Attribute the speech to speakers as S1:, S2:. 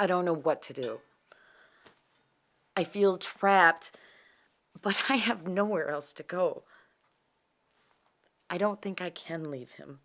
S1: I don't know what to do. I feel trapped, but I have nowhere else to go. I don't think I can leave him.